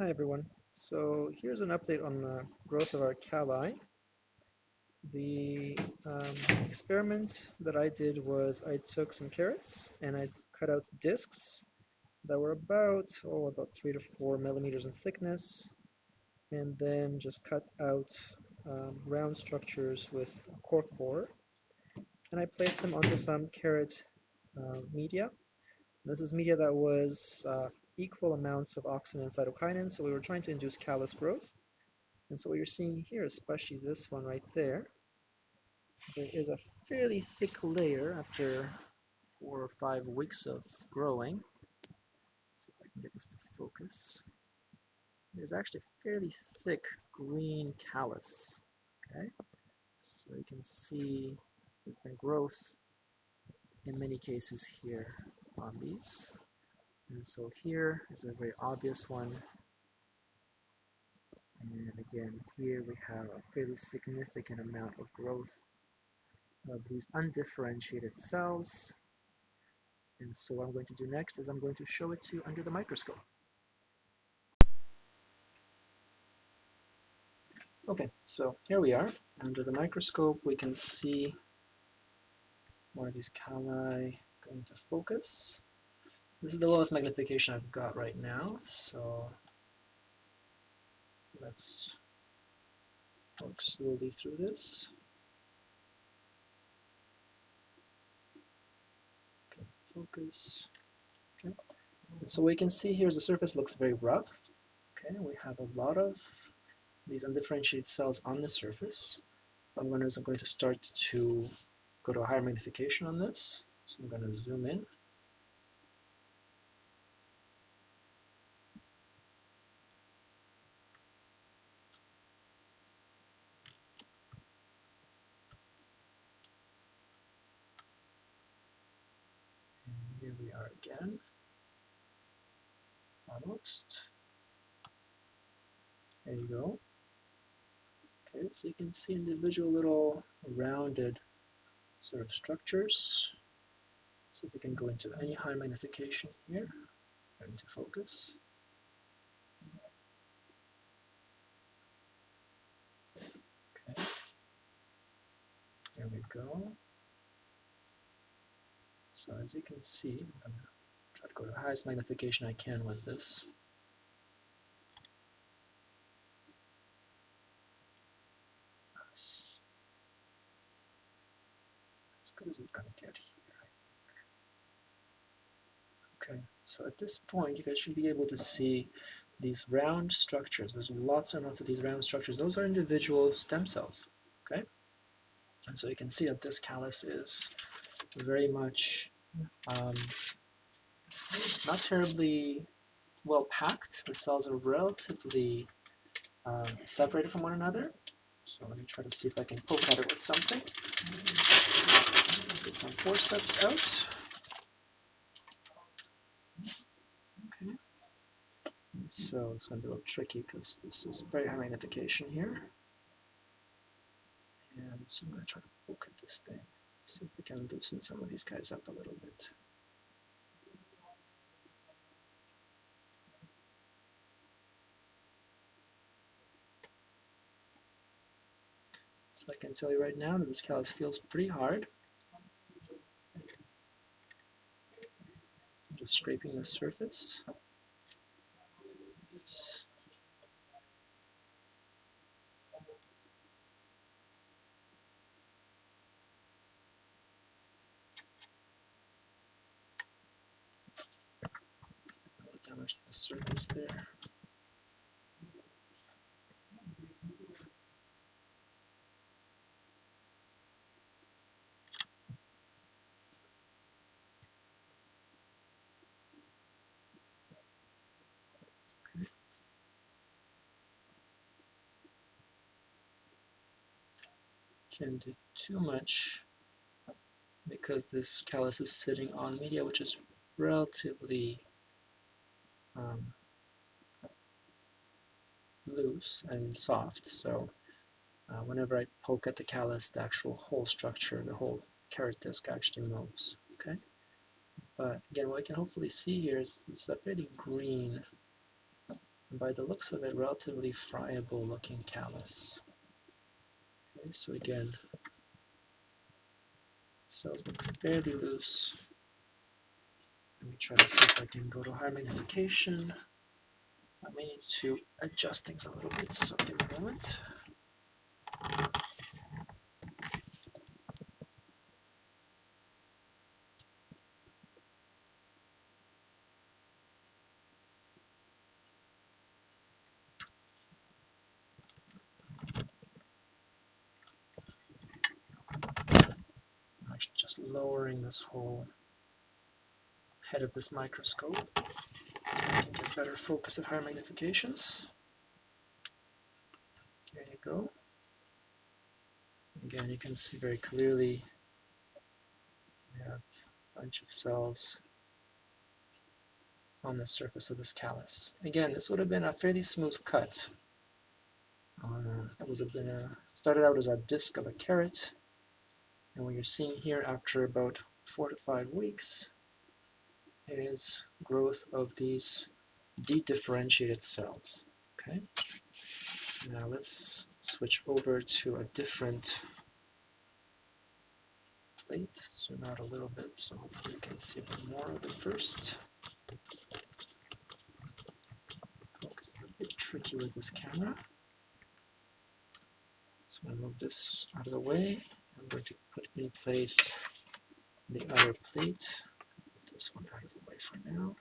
Hi everyone. So here's an update on the growth of our calli. The um, experiment that I did was I took some carrots and I cut out discs that were about, oh, about three to four millimeters in thickness and then just cut out um, round structures with cork borer and I placed them onto some carrot uh, media. This is media that was uh, equal amounts of auxin and cytokinin, so we were trying to induce callus growth. And so what you're seeing here, especially this one right there, there is a fairly thick layer after four or five weeks of growing. Let's see if I can get this to focus. There's actually a fairly thick green callus. Okay, so you can see there's been growth in many cases here on these. And so here is a very obvious one. And again, here we have a fairly significant amount of growth of these undifferentiated cells. And so what I'm going to do next is I'm going to show it to you under the microscope. Okay, so here we are. Under the microscope, we can see where these calli going to focus. This is the lowest magnification I've got right now, so let's work slowly through this. Focus. Okay. So we can see here the surface looks very rough. Okay, we have a lot of these undifferentiated cells on the surface. I'm going to, I'm going to start to go to a higher magnification on this. So I'm going to zoom in. Again. Almost. There you go. Okay, so you can see individual little rounded sort of structures. See if we can go into any high magnification here. Into focus. Okay. There we go. So as you can see, I'm going to try to go to the highest magnification I can with this. As, good as it's going to get here, Okay, so at this point you guys should be able to see these round structures. There's lots and lots of these round structures. Those are individual stem cells, okay? And so you can see that this callus is very much um, not terribly well packed. The cells are relatively um, separated from one another. So let me try to see if I can poke at it with something. Get some forceps out. Okay. So it's going to be a little tricky because this is very high magnification here. And so I'm going to try to poke at this thing. See if we can loosen some of these guys up a little bit. So I can tell you right now that this callus feels pretty hard. I'm just scraping the surface. The surface there. Can't do too much because this callus is sitting on media which is relatively um, loose and soft. So uh, whenever I poke at the callus, the actual whole structure, the whole carrot disc actually moves. Okay. But again, what I can hopefully see here is, it's a pretty green and by the looks of it, relatively friable looking callus. Okay, so again, cells look fairly loose. Let me try to see if I can go to higher magnification. I may need to adjust things a little bit, so give me a moment. just lowering this whole head of this microscope so I can get better focus at higher magnifications. There you go. Again, you can see very clearly we have a bunch of cells on the surface of this callus. Again, this would have been a fairly smooth cut. Uh, it was been a, started out as a disc of a carrot, and what you're seeing here after about four to five weeks is growth of these dedifferentiated cells. Okay. Now let's switch over to a different plate. Zoom out a little bit so hopefully you can see a bit more of it first. Focus a bit tricky with this camera. So I'm going to move this out of the way. I'm going to put in place the other plate. This one out of the way for now.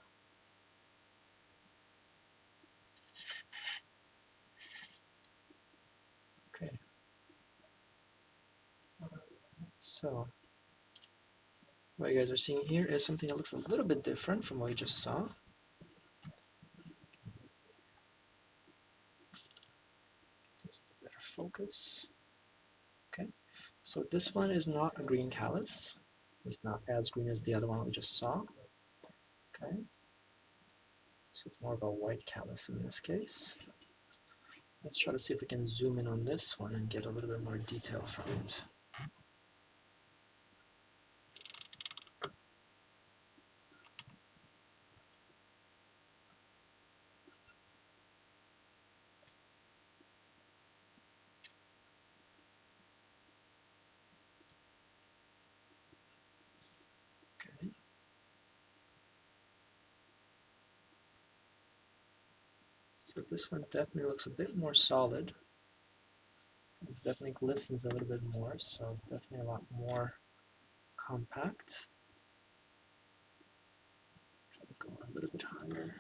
Okay. So, what you guys are seeing here is something that looks a little bit different from what you just saw. Just better focus. Okay. So this one is not a green callus. It's not as green as the other one we just saw. Okay. So it's more of a white callus in this case. Let's try to see if we can zoom in on this one and get a little bit more detail from it. So this one definitely looks a bit more solid. It definitely glistens a little bit more, so definitely a lot more compact. Try to go a little bit higher.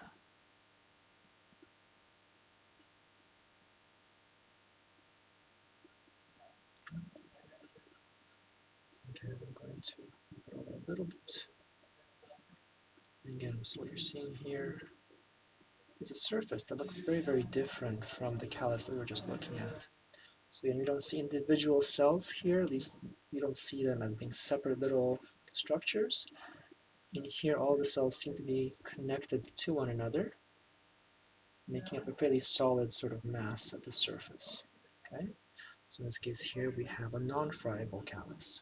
Okay, I'm going to throw a little bit. Again, so what you're seeing here is a surface that looks very, very different from the callus that we were just looking at. So again, you don't see individual cells here, at least you don't see them as being separate little structures. In here, all the cells seem to be connected to one another, making up a fairly solid sort of mass at the surface. Okay, so in this case here, we have a non-friable callus.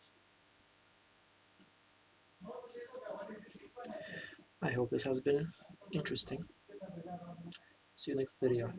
I hope this has been interesting. See you next video.